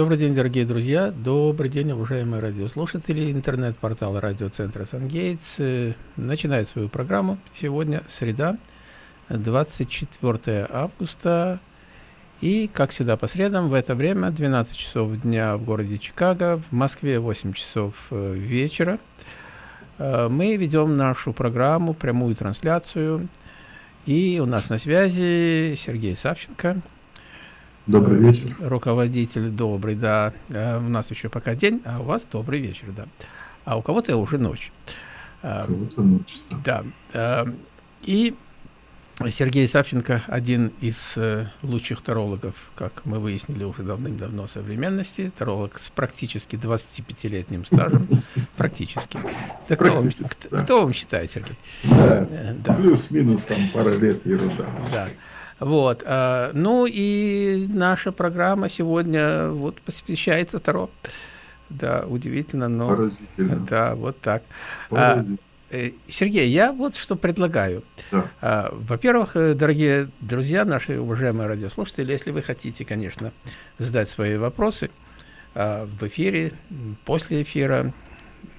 Добрый день, дорогие друзья. Добрый день, уважаемые радиослушатели. Интернет-портал радиоцентра «Сангейтс» э, начинает свою программу. Сегодня среда, 24 августа. И, как всегда, по средам в это время, 12 часов дня в городе Чикаго, в Москве 8 часов э, вечера, э, мы ведем нашу программу, прямую трансляцию. И у нас на связи Сергей Савченко, Добрый вечер. Руководитель добрый, да. Э, у нас еще пока день, а у вас добрый вечер, да. А у кого-то уже ночь. Э, у кого-то ночь, да. Да. Э, и Сергей Савченко один из лучших тарологов, как мы выяснили уже давным-давно современности. Таролог с практически 25-летним стажем. Практически. Да кто, вам, да. кто вам считает, Сергей? Да. да. Плюс-минус там пара лет ерунда. Да. Вот. А, ну и наша программа сегодня вот посвящается Таро. Да, удивительно, но... Поразительно. Да, вот так. А, э, Сергей, я вот что предлагаю. Да. А, Во-первых, э, дорогие друзья, наши уважаемые радиослушатели, если вы хотите, конечно, задать свои вопросы а, в эфире, после эфира,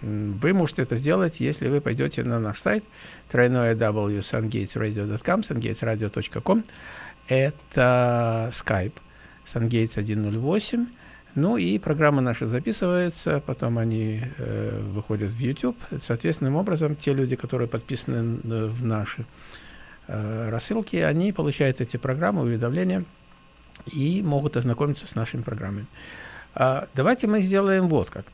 вы можете это сделать, если вы пойдете на наш сайт тройное www.sungatesradio.com, sungatesradio.com. Это Skype, Sungates 108. Ну и программа наша записывается, потом они э, выходят в YouTube. Соответственным образом, те люди, которые подписаны в наши э, рассылки, они получают эти программы, уведомления и могут ознакомиться с нашими программами. А, давайте мы сделаем вот как.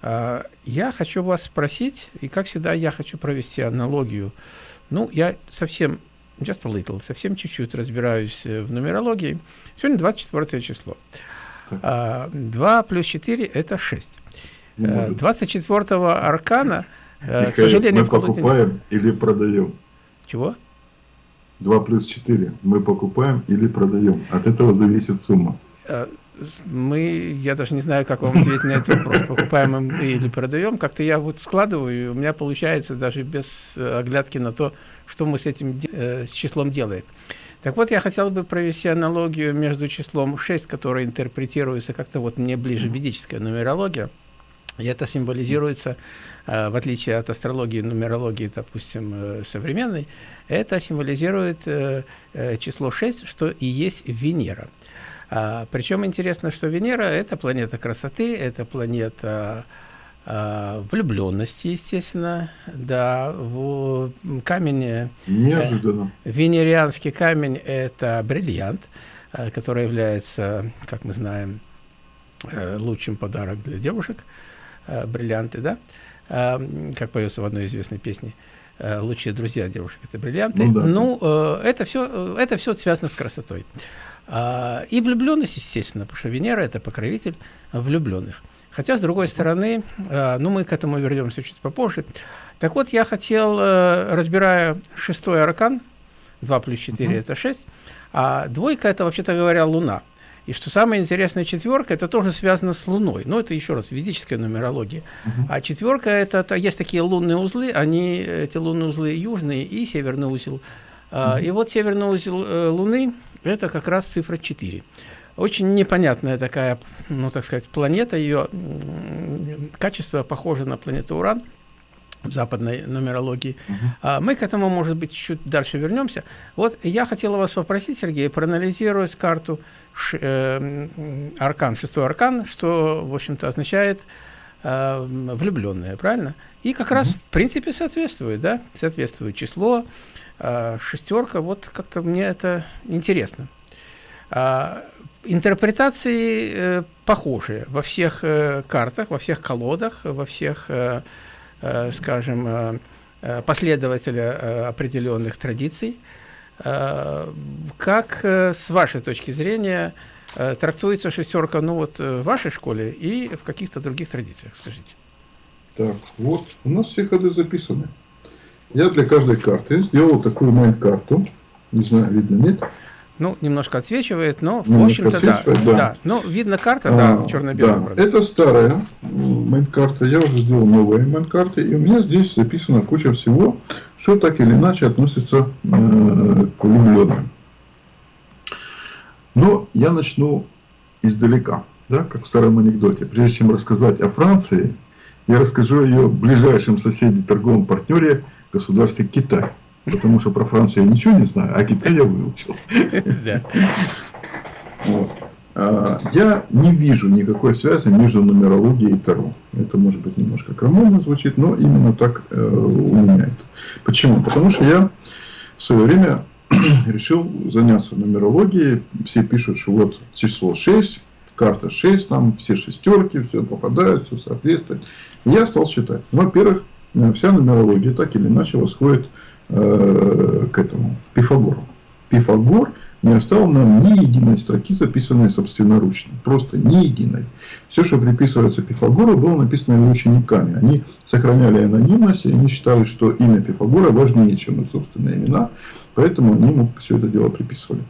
А, я хочу вас спросить, и как всегда я хочу провести аналогию. Ну, я совсем, just a little, совсем чуть-чуть разбираюсь э, в нумерологии. Сегодня 24 число. А, 2 плюс 4 – это 6. 24 э, аркана, э, Михаил, к сожалению, мы покупаем или продаем? Чего? 2 плюс 4 мы покупаем или продаем. От этого зависит сумма мы, я даже не знаю, как вам ответить на этот вопрос, покупаем мы или продаем, как-то я вот складываю, и у меня получается даже без э, оглядки на то, что мы с этим э, с числом делаем. Так вот, я хотел бы провести аналогию между числом 6, которое интерпретируется как-то вот мне ближе ведическая нумерология, и это символизируется, э, в отличие от астрологии, нумерологии, допустим, э, современной, это символизирует э, число 6, что и есть Венера. А, причем интересно, что Венера – это планета красоты, это планета а, влюбленности, естественно, да, в камень… Э, Неожиданно. Э, венерианский камень – это бриллиант, э, который является, как мы знаем, э, лучшим подарок для девушек, э, бриллианты, да, э, как поется в одной известной песне лучшие друзья девушек это бриллианты. Ну, да. ну э, это все это все связано с красотой. А, и влюбленность, естественно, потому что Венера – это покровитель влюбленных. Хотя, с другой стороны, ну, мы к этому вернемся чуть попозже. Так вот, я хотел, э, разбирая шестой аркан, 2 плюс 4 uh -huh. – это 6, а двойка – это, вообще-то говоря, Луна. И что самое интересное, четверка – это тоже связано с Луной. Но это еще раз ведическая нумерология. -huh. А четверка – это, это есть такие лунные узлы, они, эти лунные узлы южные и северный узел. Uh -huh. И вот северный узел э, Луны – это как раз цифра 4. Очень непонятная такая, ну так сказать, планета, ее качество похоже на планету Уран в западной нумерологии. Uh -huh. а, мы к этому, может быть, чуть дальше вернемся. Вот я хотела вас попросить, Сергей, проанализировать карту ш, э, аркан, шестой аркан, что, в общем-то, означает э, влюбленные, правильно? И как uh -huh. раз, в принципе, соответствует, да, соответствует число, а, шестерка, вот как-то мне это интересно. А, интерпретации э, похожие во всех э, картах, во всех колодах, во всех, э, скажем, последователя определенных традиций. Как с вашей точки зрения трактуется шестерка ну вот в вашей школе и в каких-то других традициях, скажите? Так, вот, у нас все ходы записаны. Я для каждой карты сделал такую mind-карту. Не знаю, видно, нет? Ну, немножко отсвечивает, но, в общем-то, да, да. да. Ну, видно карта, а, да, черно-белая. Да. Это старая mind-карта. Я уже сделал новые mind-карты. И у меня здесь записана куча всего, что так или иначе относится э, к влюбленным. Но я начну издалека. да, как в старом анекдоте. Прежде чем рассказать о Франции, я расскажу о ее ближайшем соседе, торговом партнере, государстве Китай. Потому что про Францию я ничего не знаю, а Китай я выучил. А, я не вижу никакой связи между нумерологией и Таро. Это может быть немножко крамольно звучит, но именно так э, у меня это. Почему? Потому что я в свое время решил заняться нумерологией. Все пишут, что вот число 6, карта 6, там все шестерки, все попадает, все соответствует. Я стал считать. Во-первых, вся нумерология так или иначе восходит э, к этому, Пифагору. Пифагор не оставил нам ни единой строки, записанной собственноручно. Просто ни единой. Все, что приписывается Пифагору, было написано его учениками. Они сохраняли анонимность, и они считали, что имя Пифагора важнее, чем их собственные имена. Поэтому они ему все это дело приписывали.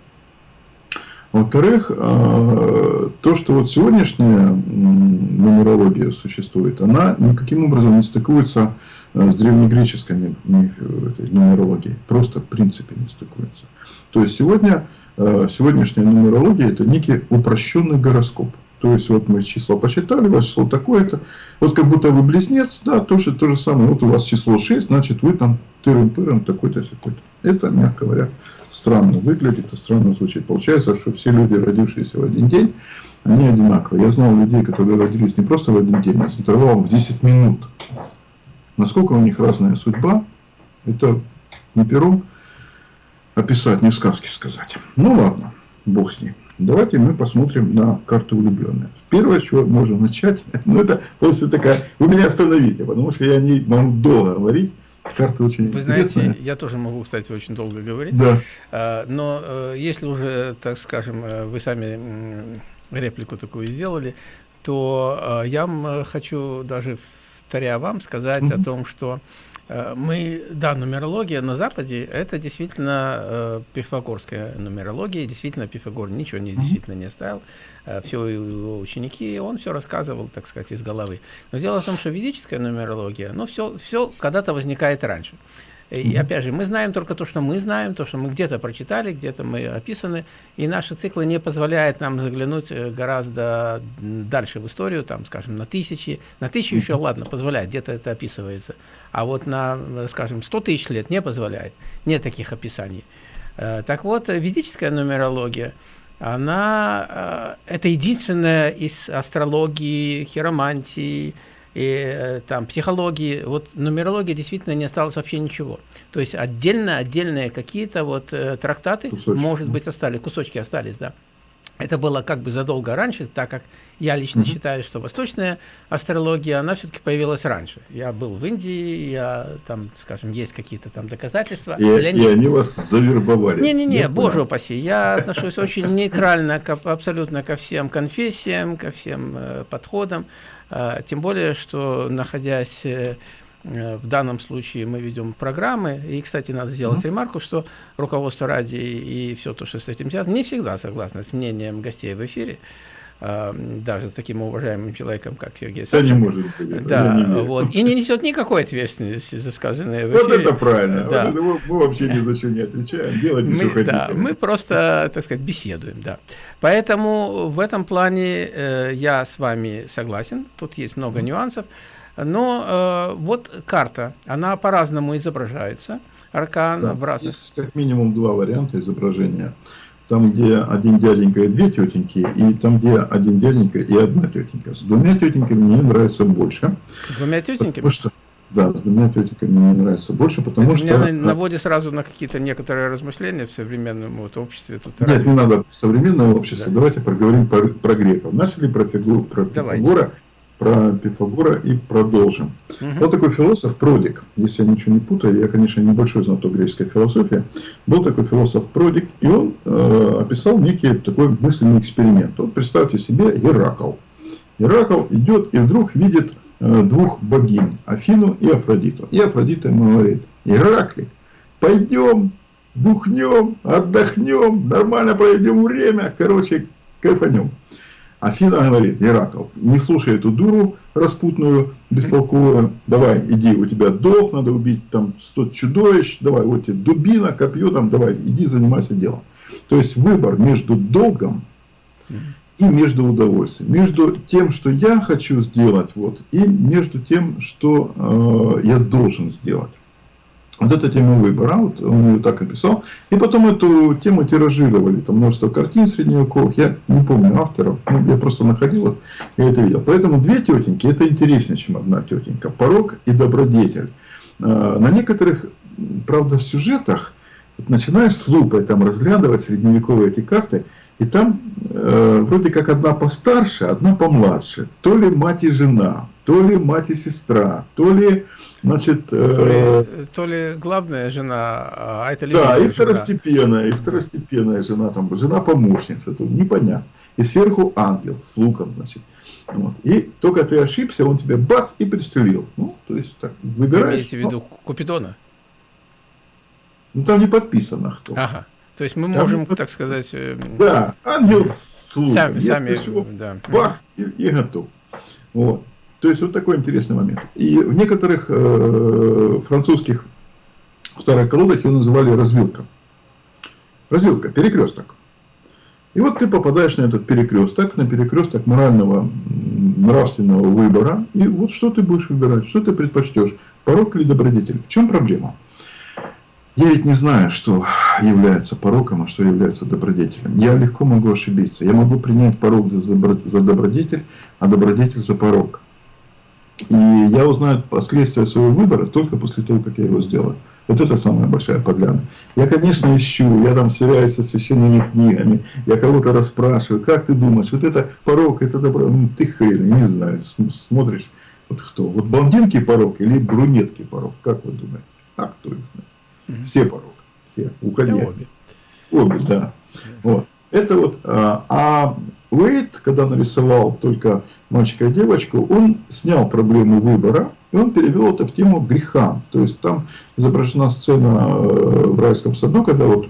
Во-вторых, а, то, что вот сегодняшняя нумерология существует, она никаким образом не стыкуется а, с древнегреческой нумерологией. Просто в принципе не стыкуется. То есть сегодня, а, сегодняшняя нумерология это некий упрощенный гороскоп. То есть вот мы число посчитали, ваше число такое-то. Вот как будто вы близнец, да, тоже то же самое. Вот у вас число 6, значит вы там тырым-пырым такой-то, такой-то. Это, мягко говоря, странно выглядит и странно звучит. Получается, что все люди, родившиеся в один день, они одинаковые. Я знал людей, которые родились не просто в один день, а с интервалом в 10 минут. Насколько у них разная судьба, это не пером описать, не в сказке сказать. Ну ладно, бог с ним. Давайте мы посмотрим на карту влюбленных. Первое, с чего можно начать, ну это просто такая, вы меня остановите, потому что я не могу долго говорить. Карта очень Вы интересная. знаете, я тоже могу, кстати, очень долго говорить. Да. А, но э, если уже, так скажем, э, вы сами реплику такую сделали, то э, я хочу даже вторя вам сказать mm -hmm. о том, что мы, да, нумерология на Западе, это действительно э, пифагорская нумерология, действительно Пифагор ничего не, действительно не оставил, э, все его ученики, он все рассказывал, так сказать, из головы. Но дело в том, что ведическая нумерология, ну, все, все когда-то возникает раньше. И опять же, мы знаем только то, что мы знаем, то, что мы где-то прочитали, где-то мы описаны, и наши циклы не позволяют нам заглянуть э, гораздо дальше в историю, там, скажем, на тысячи. На тысячу еще, ладно, позволяет, где-то это описывается. А вот на, скажем, 100 тысяч лет не позволяет. Нет таких описаний. Э, так вот, ведическая нумерология, она, э, это единственная из астрологии, хиромантии, и э, там психологии, вот нумерологии действительно не осталось вообще ничего. То есть отдельно, отдельные какие-то вот э, трактаты, кусочки. может быть, остались, кусочки остались, да. Это было как бы задолго раньше, так как я лично угу. считаю, что восточная астрология, она все-таки появилась раньше. Я был в Индии, я там, скажем, есть какие-то там доказательства. И, Для и они вас завербовали. Не-не-не, боже упаси, я отношусь очень нейтрально к, абсолютно ко всем конфессиям, ко всем э, подходам. А, тем более, что находясь э, в данном случае мы ведем программы, и, кстати, надо сделать mm -hmm. ремарку, что руководство ради и все то, что с этим связано, не всегда согласно с мнением гостей в эфире, даже с таким уважаемым человеком, как Сергей Савченко. не может быть. Да, не вот, и не несет никакой ответственности за сказанное в эфире. Вот это правильно, да. вот это мы, мы вообще ни за что не отвечаем, делать мы, что да, хотите. Мы просто, так сказать, беседуем, да. Поэтому в этом плане э, я с вами согласен, тут есть много нюансов, но э, вот карта, она по-разному изображается, аркан да, в разных... Есть как минимум два варианта изображения там, где один дяденька и две тетеньки, и там, где один дяденька и одна тетенька. С двумя тетеньками мне нравится больше. С двумя тетеньками? Потому что, да, с двумя тетеньками мне нравится больше, потому Это что... Меня наводит сразу на какие-то некоторые размышления в современном вот, обществе. Тут Нет, разве... не надо современное общество. Да. Давайте поговорим про, про греков. Начали про фигуру, про Давайте. Пифагора про Пифагора и продолжим. Угу. Вот такой философ Продик, если я ничего не путаю, я, конечно, небольшой знаток греческой философии, был такой философ Продик, и он э, описал некий такой мысленный эксперимент. Вот представьте себе Геракл. Геракл идет и вдруг видит э, двух богинь, Афину и Афродиту. И Афродита ему говорит, Гераклик, пойдем, бухнем, отдохнем, нормально проведем время, короче, кайфанем. Афина говорит, Геракл, не слушай эту дуру распутную, бестолковую, давай, иди, у тебя долг, надо убить там 100 чудовищ, давай, вот тебе дубина, копье, там, давай, иди, занимайся делом. То есть выбор между долгом и между удовольствием. Между тем, что я хочу сделать, вот, и между тем, что э, я должен сделать. Вот эта тема выбора, вот он ее так описал. И потом эту тему тиражировали. Там множество картин средневековых. Я не помню авторов. Ну, я просто находил их, я это видел. Поэтому две тетеньки, это интереснее, чем одна тетенька. Порог и добродетель. А, на некоторых, правда, сюжетах начинаешь с лупой там разглядывать средневековые эти карты, и там э, вроде как одна постарше, одна помладше. То ли мать и жена, то ли мать и сестра, то ли, значит... Э, то, ли, то ли главная жена, а это Да, и второстепенная, жена. и второстепенная жена, там, жена-помощница, тут непонятно. И сверху ангел с луком, значит. Вот. И только ты ошибся, он тебя бац и пристрелил. Ну, то есть так, выбираешь. Вы имеете в виду ну, Купидона? Ну, там не подписано кто. Ага. То есть мы можем, там, так сказать... Э, да, ангел с луком. Сами, сами, чего, да. Бах, и, и готов. Вот. То есть вот такой интересный момент. И в некоторых э, французских старых колодах его называли развилка. Развилка, перекресток. И вот ты попадаешь на этот перекресток, на перекресток морального, нравственного выбора. И вот что ты будешь выбирать, что ты предпочтешь, порог или добродетель. В чем проблема? Я ведь не знаю, что является пороком, а что является добродетелем. Я легко могу ошибиться. Я могу принять порог за добродетель, а добродетель за порог. И я узнаю последствия своего выбора только после того, как я его сделаю. Вот это самая большая подляна. Я, конечно, ищу, я там сверяюсь со священными книгами, я кого-то расспрашиваю, как ты думаешь, вот это порог, это добро, ну, ты хрен, не знаю, смотришь, вот кто, вот блондинки порог или брюнетки порог, как вы думаете? А кто их знает? Все порог, все, уходи. Обе. Обе, да. Вот. Это вот, а, а Уэйт, когда нарисовал только мальчика и девочку, он снял проблему выбора, и он перевел это в тему греха. То есть там изображена сцена э, в райском саду, когда вот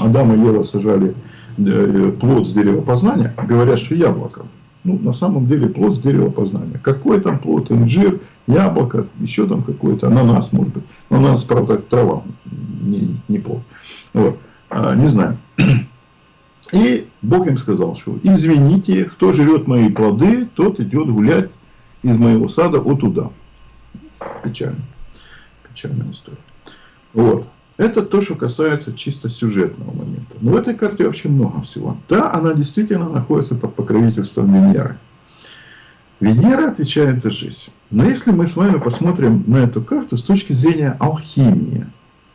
Адам и Ева сажали э, плод с дерева познания, говорят, что яблоко. Ну, на самом деле плод с дерева познания. Какой там плод? Инжир, яблоко, еще там какой-то, ананас, может быть. Но ананас, правда, трава, не, не плод. Вот. А, не знаю. И Бог им сказал, что извините, кто жрет мои плоды, тот идет гулять из моего сада от туда. Печально. Печальная история. Вот. Это то, что касается чисто сюжетного момента. Но в этой карте вообще много всего. Да, она действительно находится под покровительством Венеры. Венера отвечает за жизнь. Но если мы с вами посмотрим на эту карту с точки зрения алхимии,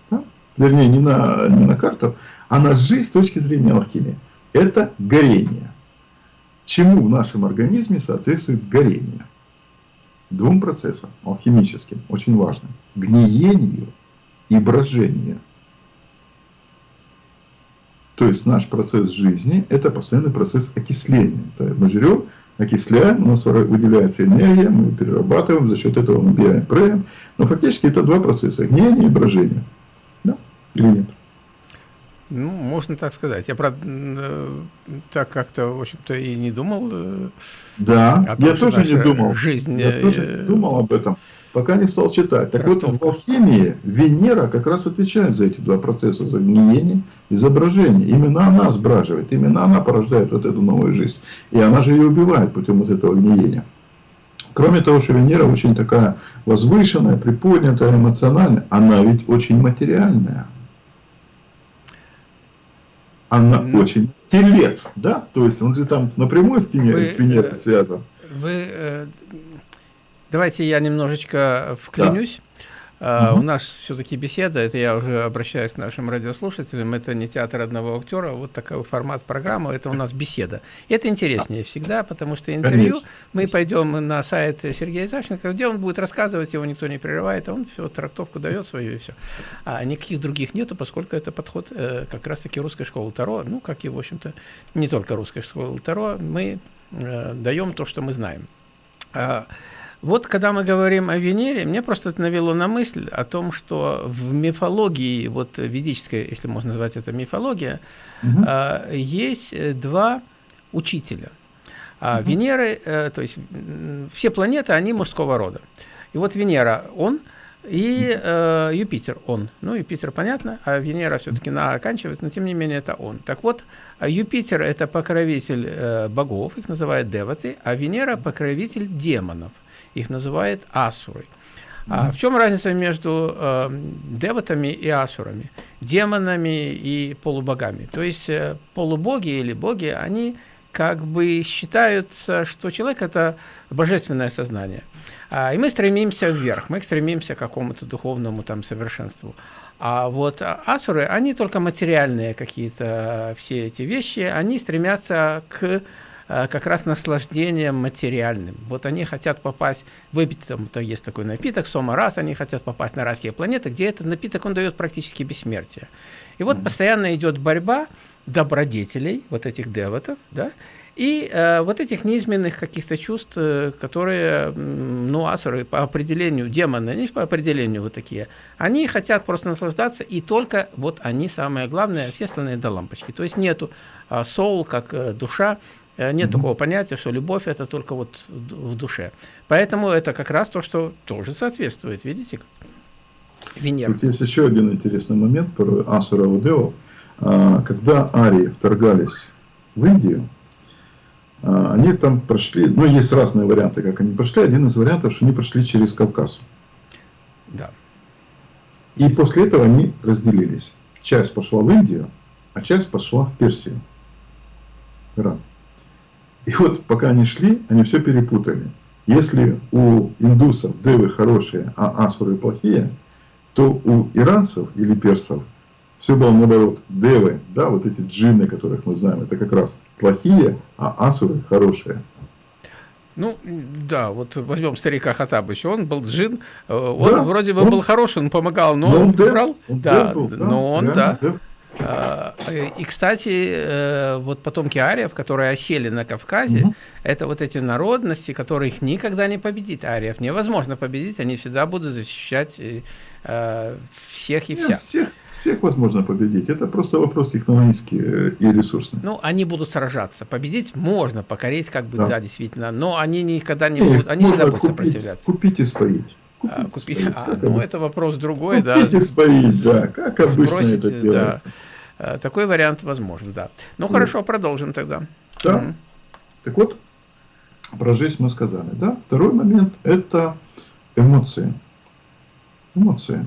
да? вернее, не на, не на карту, а на жизнь с точки зрения алхимии, это горение. Чему в нашем организме соответствует горение? Двум процессам алхимическим, очень важным. Гниению и брожению. То есть наш процесс жизни – это постоянный процесс окисления. То есть мы жрем, окисляем, у нас выделяется энергия, мы перерабатываем, за счет этого мы бегаем, прыгаем. Но фактически это два процесса – гниение и брожение. Да? Или нет? Ну, можно так сказать. Я, правда, э, так как-то, в общем-то, и не думал. Э, да, том, я тоже не думал. Жизнь, я тоже не думал об этом, пока не стал читать. Так вот, в алхимии Венера как раз отвечает за эти два процесса, за гниение и за брожение. Именно она сбраживает, именно она порождает вот эту новую жизнь. И она же ее убивает путем вот этого гниения. Кроме того, что Венера очень такая возвышенная, приподнятая, эмоциональная, она ведь очень материальная она ну, очень телец, да? То есть он же там напрямую с Венерой э, связан. Вы, э, давайте я немножечко вклинюсь. Да. Uh, угу. У нас все-таки беседа, это я уже обращаюсь к нашим радиослушателям, это не театр одного актера, вот такой формат программы, это у нас беседа. И это интереснее всегда, потому что интервью, Конечно. мы пойдем на сайт Сергея Защенко, где он будет рассказывать, его никто не прерывает, он все, трактовку дает свою и все. А никаких других нету, поскольку это подход э, как раз-таки русской школы Таро, ну, как и, в общем-то, не только русской школы Таро, мы э, даем то, что мы знаем. Вот когда мы говорим о Венере, мне просто это навело на мысль о том, что в мифологии, вот ведической, если можно назвать это мифология, угу. э, есть два учителя. А угу. Венеры, э, то есть все планеты, они мужского рода. И вот Венера, он и э, Юпитер, он. Ну, Юпитер, понятно, а Венера все-таки на оканчивается, но тем не менее это он. Так вот, Юпитер – это покровитель э, богов, их называют деваты, а Венера – покровитель демонов, их называют асурой. А в чем разница между э, деватами и асурами, демонами и полубогами? То есть э, полубоги или боги, они как бы считаются, что человек – это божественное сознание. А, и мы стремимся вверх, мы стремимся к какому-то духовному там совершенству. А вот асуры, они только материальные какие-то все эти вещи, они стремятся к как раз наслаждением материальным. Вот они хотят попасть, выпить, там то есть такой напиток, сома раз, они хотят попасть на райские планеты, где этот напиток, он дает практически бессмертие. И вот постоянно идет борьба добродетелей, вот этих девотов, да, и э, вот этих неизменных каких-то чувств, э, которые, ну, асуры по определению, демоны, они по определению вот такие, они хотят просто наслаждаться, и только вот они самое главное, все остальные до лампочки. То есть нету э, soul, как э, душа, э, нет mm -hmm. такого понятия, что любовь это только вот в душе. Поэтому это как раз то, что тоже соответствует, видите? Венера. Тут есть еще один интересный момент про Асура Удео. А, когда арии вторгались в Индию, а, они там прошли, ну, есть разные варианты, как они прошли. Один из вариантов, что они прошли через Кавказ. Да. И после этого они разделились. Часть пошла в Индию, а часть пошла в Персию. Иран. И вот пока они шли, они все перепутали. Если у индусов девы хорошие, а асуры плохие, то у иранцев или персов все было наоборот. Девы, да, вот эти джинны, которых мы знаем, это как раз плохие, а асуры хорошие. Ну, да, вот возьмем старика Хатабыча, он был джин, э, он да, вроде бы он, был хороший, он помогал, но, но он, он брал, да, был, да, но он, да. да. А, и, кстати, э, вот потомки ариев, которые осели на Кавказе, угу. это вот эти народности, которых никогда не победит. Ариев невозможно победить, они всегда будут защищать э, всех и вся. Всех, всех возможно победить. Это просто вопрос технологический э, и ресурсный. Ну, они будут сражаться. Победить можно, покорить, как бы, да, да действительно. Но они никогда не будут, они всегда будут сопротивляться. Купить и споить. А, купить, а, ну, это вопрос другой, да. Купить и да, как обычно Сбросить, это делается. Да. Э, такой вариант возможен, да. Ну, mm. хорошо, продолжим тогда. Да. Mm. Так вот, про жизнь мы сказали, да. Второй момент – это эмоции. Эмоции.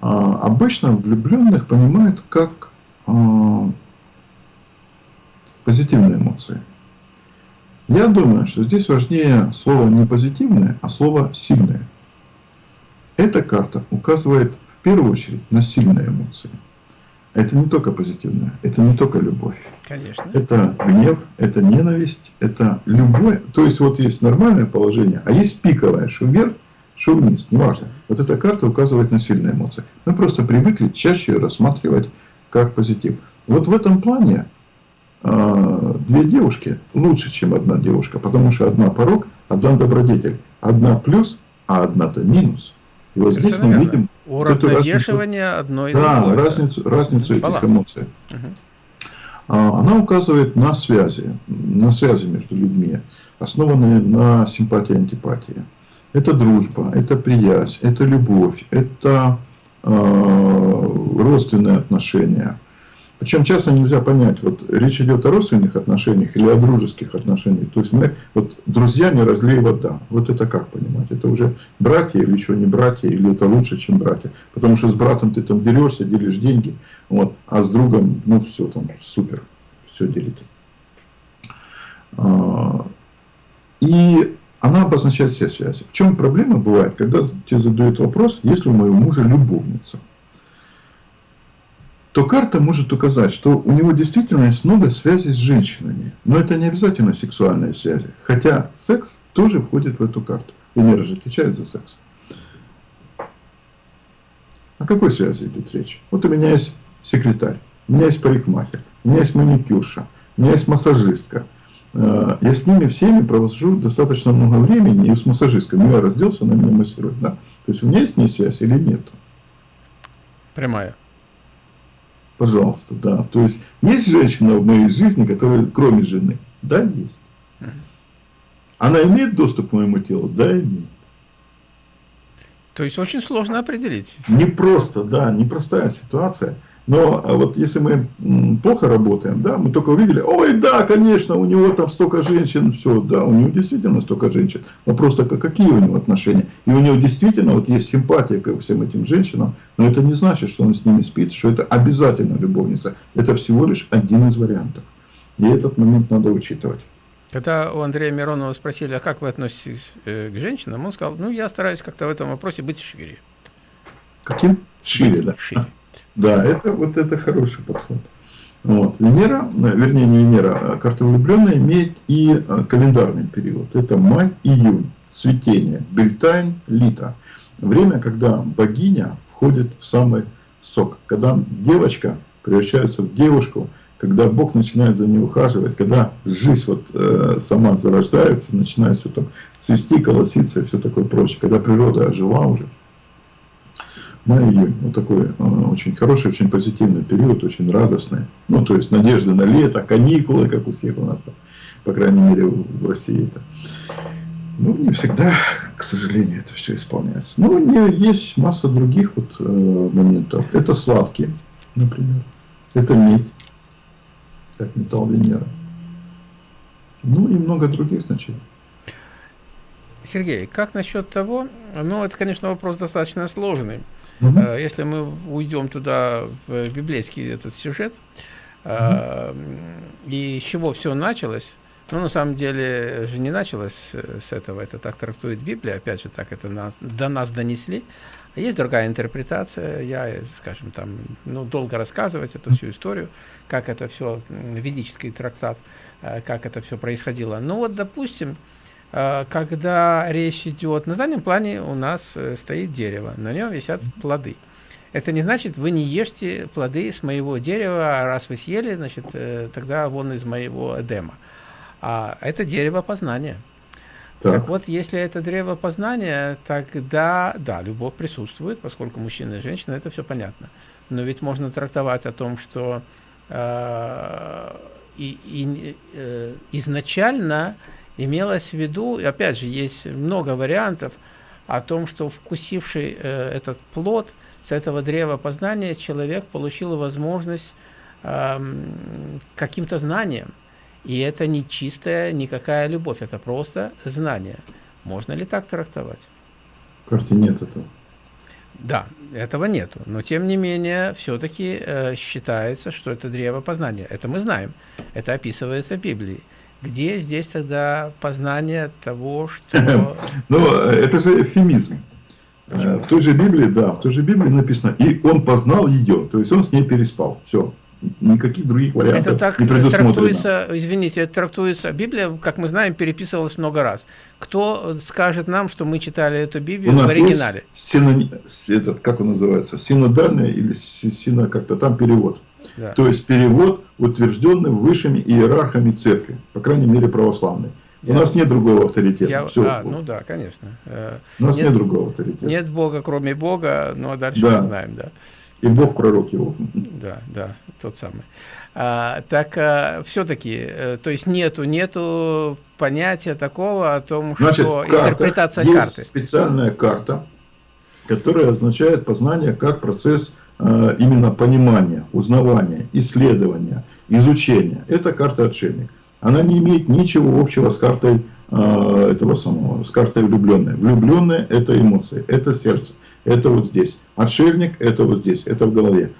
А, обычно влюбленных понимают как а, позитивные эмоции. Я думаю, что здесь важнее слово не позитивное, а слово сильное. Эта карта указывает в первую очередь на сильные эмоции – это не только позитивное, это не только любовь. Конечно. Это гнев, это ненависть, это любое. То есть вот есть нормальное положение, а есть пиковое, что вверх, что вниз, неважно. Вот эта карта указывает на сильные эмоции. Мы просто привыкли чаще ее рассматривать как позитив. Вот в этом плане э, две девушки лучше, чем одна девушка, потому что одна порог, одна добродетель. Одна плюс, а одна-то минус. И вот здесь мы видим Уравновешивание одной Да, другой, разницу, разницу этих эмоций. Угу. Она указывает на связи, на связи между людьми, основанные на симпатии и антипатии. Это дружба, это приязнь, это любовь, это э, родственные отношения – причем часто нельзя понять, вот речь идет о родственных отношениях или о дружеских отношениях. То есть мы, вот друзья не разлей вода. Вот это как понимать? Это уже братья или еще не братья, или это лучше, чем братья? Потому что с братом ты там дерешься, делишь деньги, вот, а с другом, ну все там супер, все делите. А, и она обозначает все связи. В чем проблема бывает, когда тебе задают вопрос, если у моего мужа любовница? То карта может указать, что у него действительно есть много связей с женщинами. Но это не обязательно сексуальные связи. Хотя секс тоже входит в эту карту. Венера же отвечает за секс. О какой связи идет речь? Вот у меня есть секретарь, у меня есть парикмахер, у меня есть маникюрша, у меня есть массажистка. Э, я с ними всеми провожу достаточно много времени, и с массажисткой. Я разделся, она меня массирует. Да? То есть у меня есть с ней связь или нет? Прямая. Пожалуйста, да. То есть, есть женщина в моей жизни, которая кроме жены? Да, есть. Она имеет доступ к моему телу? Да, имеет. То есть очень сложно определить. Не просто, да, непростая ситуация. Но а вот если мы плохо работаем, да, мы только увидели, ой, да, конечно, у него там столько женщин, все, да, у него действительно столько женщин. Вопрос только, какие у него отношения. И у него действительно вот есть симпатия к всем этим женщинам, но это не значит, что он с ними спит, что это обязательно любовница. Это всего лишь один из вариантов. И этот момент надо учитывать. Когда у Андрея Миронова спросили, а как вы относитесь э, к женщинам, он сказал, ну, я стараюсь как-то в этом вопросе быть шире. Каким? Шире, быть да. Шире. Да, это вот это хороший подход. Вот. Венера, вернее не Венера, а карта влюбленная имеет и а, календарный период. Это май-июнь, цветение, бельтайн, лита. Время, когда богиня входит в самый сок. Когда девочка превращается в девушку, когда Бог начинает за ней ухаживать, когда жизнь вот э, сама зарождается, начинает все там цвести, колоситься и все такое прочее, когда природа ожила уже. Май-июнь, вот такой э, очень хороший, очень позитивный период, очень радостный. Ну, то есть надежда на лето, каникулы, как у всех у нас там, по крайней мере в России это. Ну, не всегда, к сожалению, это все исполняется. Но ну, есть масса других вот э, моментов. Это сладкие, например. Это медь как металл Венеры. Ну и много других значений. Сергей, как насчет того, ну это, конечно, вопрос достаточно сложный. Угу. Если мы уйдем туда, в библейский этот сюжет, угу. и с чего все началось, ну, на самом деле же не началось с этого, это так трактует Библия, опять же, так это на, до нас донесли. Есть другая интерпретация, я, скажем, там, ну, долго рассказывать эту всю историю, как это все, ведический трактат, э, как это все происходило. Ну вот, допустим, э, когда речь идет, на заднем плане у нас э, стоит дерево, на нем висят плоды. Это не значит, вы не ешьте плоды с моего дерева, а раз вы съели, значит, тогда вон из моего Эдема. А это дерево познания. Так. так вот, если это древо познания, тогда, да, любовь присутствует, поскольку мужчина и женщина, это все понятно. Но ведь можно трактовать о том, что э, и, и, э, изначально имелось в виду, и опять же, есть много вариантов о том, что вкусивший э, этот плод с этого древа познания, человек получил возможность э, каким-то знанием, и это не чистая никакая любовь, это просто знание. Можно ли так трактовать? В карте нет этого. Да, этого нету. Но тем не менее, все-таки э, считается, что это древо познания. Это мы знаем. Это описывается в Библии. Где здесь тогда познание того, что... Ну, это же эвфемизм. Почему? В той же Библии, да, в той же Библии написано, и он познал ее, то есть он с ней переспал. Все никаких других вариантов это так не предусмотрено. трактуется, извините, это трактуется, Библия, как мы знаем, переписывалась много раз. Кто скажет нам, что мы читали эту Библию в оригинале? Синони... Этот, как он называется, синодальный или сино как-то там перевод. Да. То есть перевод, утвержденный высшими иерархами церкви, по крайней мере православной. Я... У нас нет другого авторитета. Я... Все. А, ну да, конечно. Э, У нас нет, нет другого авторитета. Нет Бога, кроме Бога, но дальше да. мы знаем, да. И Бог пророк его. Да, да, тот самый. А, так а, все-таки, э, то есть нету, нету понятия такого о том, Значит, что интерпретация есть карты. специальная карта, которая означает познание как процесс именно понимания, узнавания, исследования, изучения. Это карта отшельник. Она не имеет ничего общего с картой а, этого самого, с картой влюбленной. Влюбленная – это эмоции, это сердце, это вот здесь. Отшельник – это вот здесь, это в голове.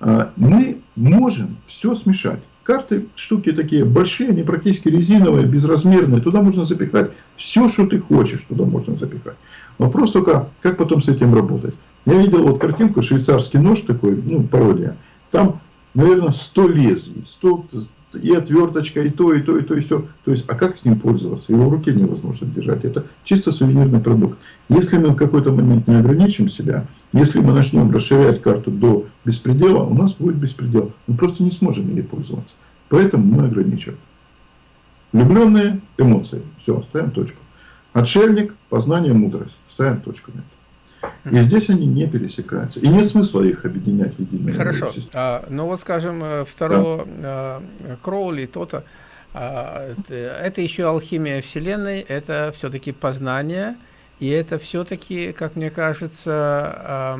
А, мы можем все смешать. Карты, штуки такие большие, они практически резиновые, безразмерные. Туда можно запихать все, что ты хочешь, туда можно запихать. Вопрос только, как потом с этим работать. Я видел вот картинку, швейцарский нож такой, ну, пародия. Там, наверное, 100 лезвий, 100 и отверточка, и то, и то, и то, и все. То есть, а как с ним пользоваться? Его в руке невозможно держать. Это чисто сувенирный продукт. Если мы в какой-то момент не ограничим себя, если мы начнем расширять карту до беспредела, у нас будет беспредел. Мы просто не сможем ей пользоваться. Поэтому мы ограничиваем. Влюбленные эмоции. Все, ставим точку. Отшельник, познание, мудрость. Ставим точку это. И здесь они не пересекаются. И нет смысла их объединять в единую Хорошо. А, ну вот, скажем, э, второго да. а, Кроули, то-то, а, это еще алхимия Вселенной, это все-таки познание И это все-таки, как мне кажется,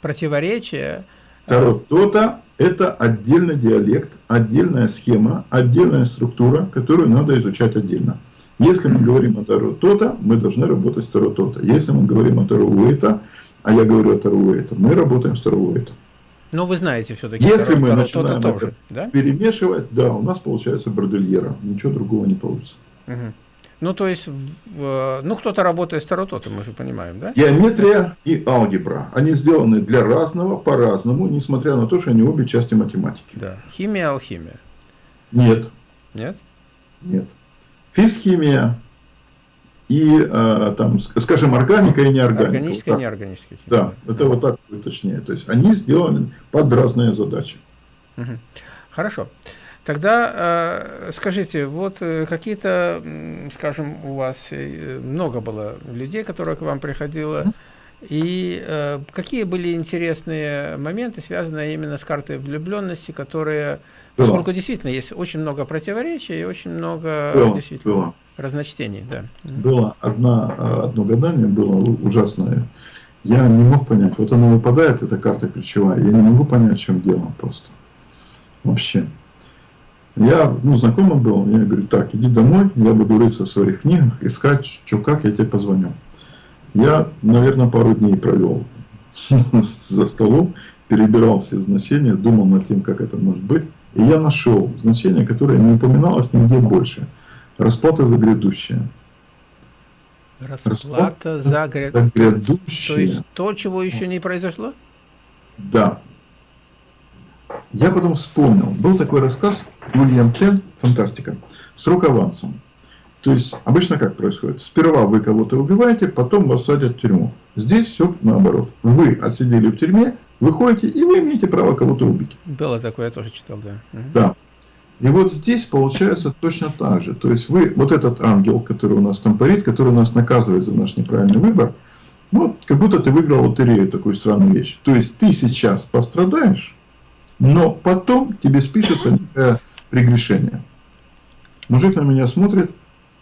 противоречие. Таро то-то – это отдельный диалект, отдельная схема, отдельная структура, которую надо изучать отдельно. Если мы говорим о Таро то-то, мы должны работать с Таро то-то. Если мы говорим о Таро Уэйта, а я говорю о Таро Уэйта, мы работаем с Таро Уэйта. Но вы знаете все-таки Если мы начинаем это тоже, да? перемешивать, да, у нас получается бордельера. Ничего другого не получится. Угу. Ну, то есть, ну, кто-то работает с тарототом, мы же понимаем, да? Геометрия и алгебра. Они сделаны для разного, по-разному, несмотря на то, что они обе части математики. Да. Химия, алхимия. Нет. Нет? Нет. Физхимия и, э, там, скажем, органика и неорганика. Органическая вот и неорганическая. Да, это вот так точнее. То есть, они сделаны под разные задачи. Угу. Хорошо. Тогда э, скажите, вот э, какие-то, скажем, у вас э, много было людей, которые к вам приходило, и э, какие были интересные моменты, связанные именно с картой влюбленности, которые, было. поскольку действительно есть очень много противоречий и очень много было, действительно было. разночтений. Да. Было одна, а, одно гадание, было ужасное. Я не мог понять, вот она выпадает, эта карта ключевая, я не могу понять, в чем дело просто. Вообще. Я, ну, знакомый был, я говорю, так, иди домой, я буду рыться в своих книгах, искать, что как, я тебе позвоню. Я, наверное, пару дней провел за столом, перебирал все значения, думал над тем, как это может быть. И я нашел значение, которое не упоминалось нигде больше. Расплата за грядущее. Расплата, Расплата за, гряд... за грядущее. То есть то, чего еще не произошло? Да. Я потом вспомнил, был такой рассказ Уильям Тен, фантастика, с рукаванцем. То есть, обычно как происходит? Сперва вы кого-то убиваете, потом вас садят в тюрьму. Здесь все наоборот. Вы отсидели в тюрьме, выходите, и вы имеете право кого-то убить. Было такое, я тоже читал, да. Да. И вот здесь получается точно так же. То есть, вы, вот этот ангел, который у нас там парит, который нас наказывает за наш неправильный выбор, вот как будто ты выиграл лотерею, такую странную вещь. То есть, ты сейчас пострадаешь, но потом тебе спишется некое прегрешение. Мужик на меня смотрит,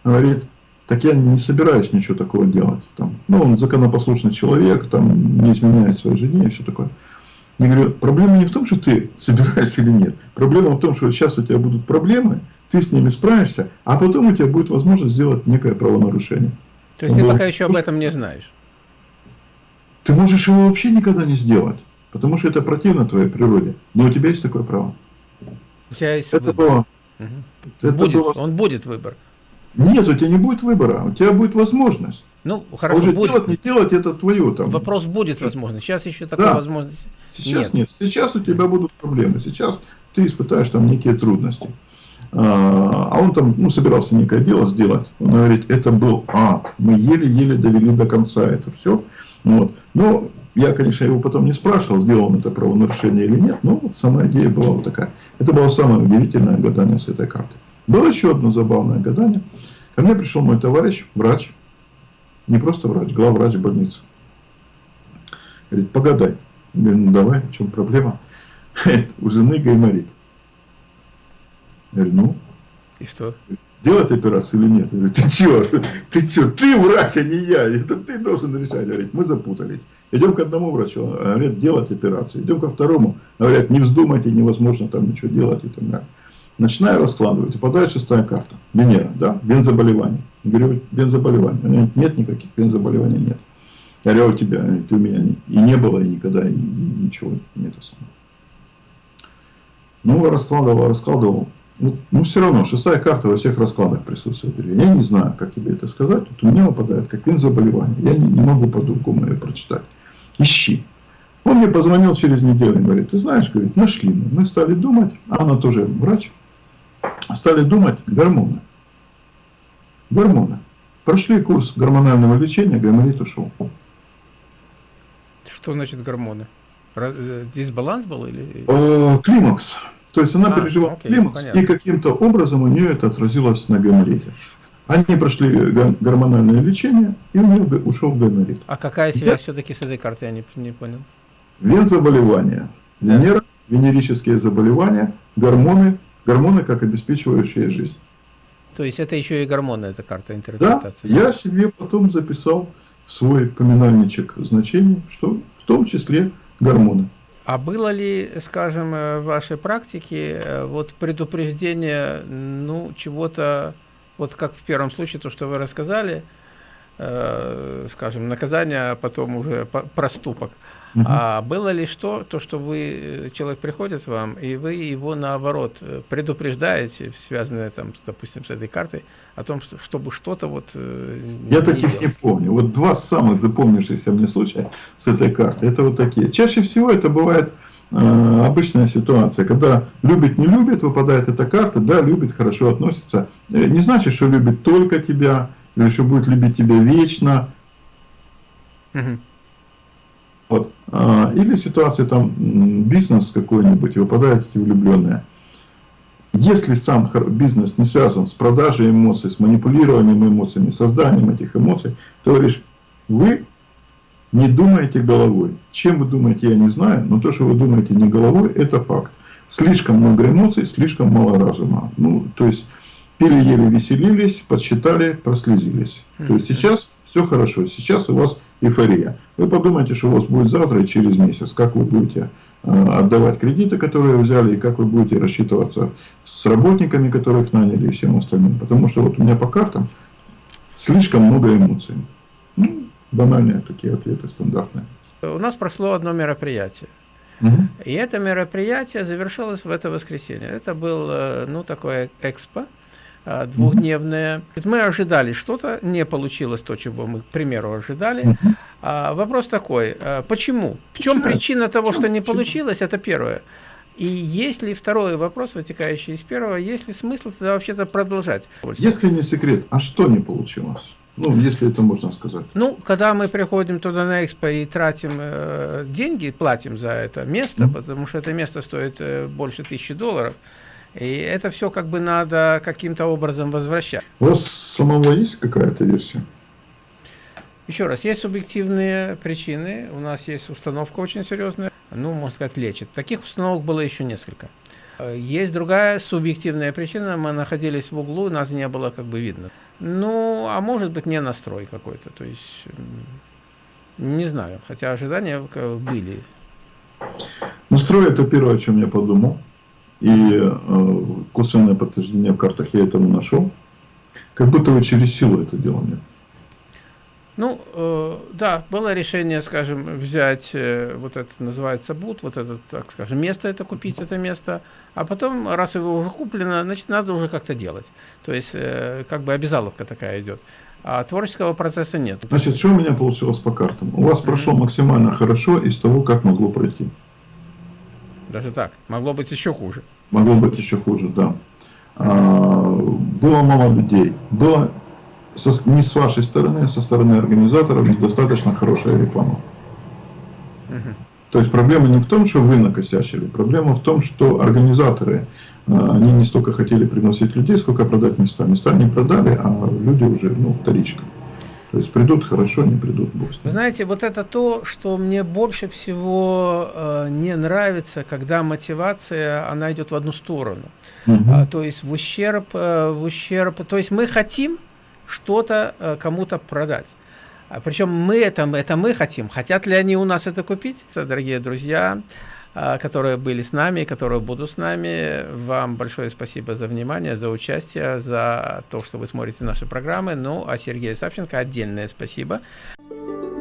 говорит, так я не собираюсь ничего такого делать. Там, ну, он законопослушный человек, там, не изменяет своей жене и все такое. Я говорю, проблема не в том, что ты собираешься или нет. Проблема в том, что сейчас у тебя будут проблемы, ты с ними справишься, а потом у тебя будет возможность сделать некое правонарушение. То есть он ты говорит, пока еще об этом не знаешь? Ты можешь его вообще никогда не сделать. Потому что это противно твоей природе. Но у тебя есть такое право. У тебя есть это выбор. Было, угу. это будет, было... Он будет выбор. Нет, у тебя не будет выбора, у тебя будет возможность. Ну, хорошо, а уже будет. делать, не делать, это твое там. Вопрос будет возможность. Сейчас еще такой да. возможности Сейчас нет. нет. Сейчас у тебя будут проблемы. Сейчас ты испытаешь там некие трудности. А, а он там, ну, собирался некое дело сделать. Он говорит, это был ад. Мы еле-еле довели до конца это все. Вот. Но я, конечно, его потом не спрашивал, сделал он это правонарушение или нет, но вот сама идея была вот такая. Это было самое удивительное гадание с этой картой. Было еще одно забавное гадание. Ко мне пришел мой товарищ, врач, не просто врач, главврач больницы. Говорит, погадай. Я говорю, ну давай, в чем проблема? У жены гайморит. Я говорю, ну? И что? делать операцию или нет. Я говорю, ты что, ты что, ты врач, а не я, это ты должен решать. Говорит, мы запутались. Идем к одному врачу, говорят, делать операцию. Идем ко второму, говорят, не вздумайте, невозможно там ничего делать и так далее. Начинаю раскладывать, попадает шестая карта. Венера, да, вензаболевание. Я говорю, вензаболевание. Говорит, нет никаких вензаболеваний, нет. Я говорю, «А у тебя, ты у меня не, и не было, и никогда, и ничего нет. Ну, раскладывал, раскладывал. Ну, ну, все равно, шестая карта во всех раскладах присутствует. Я не знаю, как тебе это сказать. Вот у меня выпадает как заболевание. Я не, не могу по-другому ее прочитать. Ищи. Он мне позвонил через неделю и говорит, ты знаешь, говорит, нашли мы. Мы стали думать, а она тоже врач, стали думать гормоны. Гормоны. Прошли курс гормонального лечения, гайморит ушел. Что значит гормоны? Э, дисбаланс был или? Э, климакс. То есть она а, пережила окей, климакс, понятно. и каким-то образом у нее это отразилось на гайморите. Они прошли гормональное лечение, и у нее ушел гайморит. А какая связь Я... все-таки с этой картой, я не, не понял. Вензаболевания, да. Венера, венерические заболевания, гормоны, гормоны как обеспечивающие жизнь. То есть это еще и гормоны, эта карта интерпретации? Да, я себе потом записал свой поминальничек значений, что в том числе гормоны. А было ли, скажем, в вашей практике вот предупреждение, ну, чего-то, вот как в первом случае, то, что вы рассказали, э, скажем, наказание, а потом уже проступок. Угу. А было ли что, то, что вы, человек приходит к вам, и вы его, наоборот, э, предупреждаете, связанное, там, допустим, с этой картой, о том, чтобы что-то вот э, Я таких делать. не помню. Вот два самых запомнившихся мне случая с этой картой, это вот такие. Чаще всего это бывает э, обычная ситуация, когда любит, не любит, выпадает эта карта, да, любит, хорошо относится. Э, не значит, что любит только тебя, или что будет любить тебя вечно. Угу. Вот. А, или ситуация там бизнес какой-нибудь, и выпадают эти влюбленные. Если сам бизнес не связан с продажей эмоций, с манипулированием эмоциями, созданием этих эмоций, то говоришь, вы не думаете головой. Чем вы думаете, я не знаю, но то, что вы думаете не головой, это факт. Слишком много эмоций, слишком мало разума. Ну, то есть, пили, ели, веселились, подсчитали, прослезились. То есть, сейчас все хорошо, сейчас у вас эйфория. Вы подумайте, что у вас будет завтра и через месяц, как вы будете э, отдавать кредиты, которые взяли, и как вы будете рассчитываться с работниками, которых наняли, и всем остальным. Потому что вот у меня по картам слишком много эмоций. Ну, банальные такие ответы, стандартные. У нас прошло одно мероприятие. Угу. И это мероприятие завершилось в это воскресенье. Это был, э, ну, такое экспо, а, двухдневные. Мы ожидали что-то, не получилось то, чего мы, к примеру, ожидали. А, вопрос такой, а, почему? В чем причина того, что не получилось, это первое. И есть ли второй вопрос, вытекающий из первого, есть ли смысл тогда вообще-то продолжать? Если не секрет, а что не получилось? Ну, если это можно сказать. Ну, когда мы приходим туда на экспо и тратим э, деньги, платим за это место, mm -hmm. потому что это место стоит э, больше тысячи долларов, и это все как бы надо каким-то образом возвращать. У вас самого есть какая-то версия? Еще раз, есть субъективные причины, у нас есть установка очень серьезная, ну, можно сказать, лечит. Таких установок было еще несколько. Есть другая субъективная причина, мы находились в углу, нас не было как бы видно. Ну, а может быть не настрой какой-то, то есть, не знаю, хотя ожидания были. Настрой это первое, о чем я подумал. И э, косвенное подтверждение в картах я этому нашел. Как будто вы через силу это делали. Ну, э, да, было решение, скажем, взять, э, вот это называется бут, вот это, так скажем, место это купить, это место, а потом, раз его уже куплено, значит, надо уже как-то делать. То есть, э, как бы обязаловка такая идет. А творческого процесса нет. Значит, что у меня получилось по картам? У вас прошло максимально хорошо из того, как могло пройти. Даже так. Могло быть еще хуже. Могло быть еще хуже, да. А, было мало людей. Было со, не с вашей стороны, а со стороны организаторов недостаточно хорошая реклама. Угу. То есть проблема не в том, что вы накосячили, проблема в том, что организаторы, а, они не столько хотели приносить людей, сколько продать места. Места не продали, а люди уже, ну, вторичка. То есть придут хорошо, не придут бог Вы знаете, вот это то, что мне больше всего э, не нравится, когда мотивация, она идет в одну сторону. Угу. А, то есть в ущерб, э, в ущерб, то есть мы хотим что-то э, кому-то продать. А, причем мы это, это мы хотим. Хотят ли они у нас это купить? Дорогие друзья, которые были с нами, которые будут с нами. Вам большое спасибо за внимание, за участие, за то, что вы смотрите наши программы. Ну, а Сергею Савченко отдельное спасибо. Спасибо.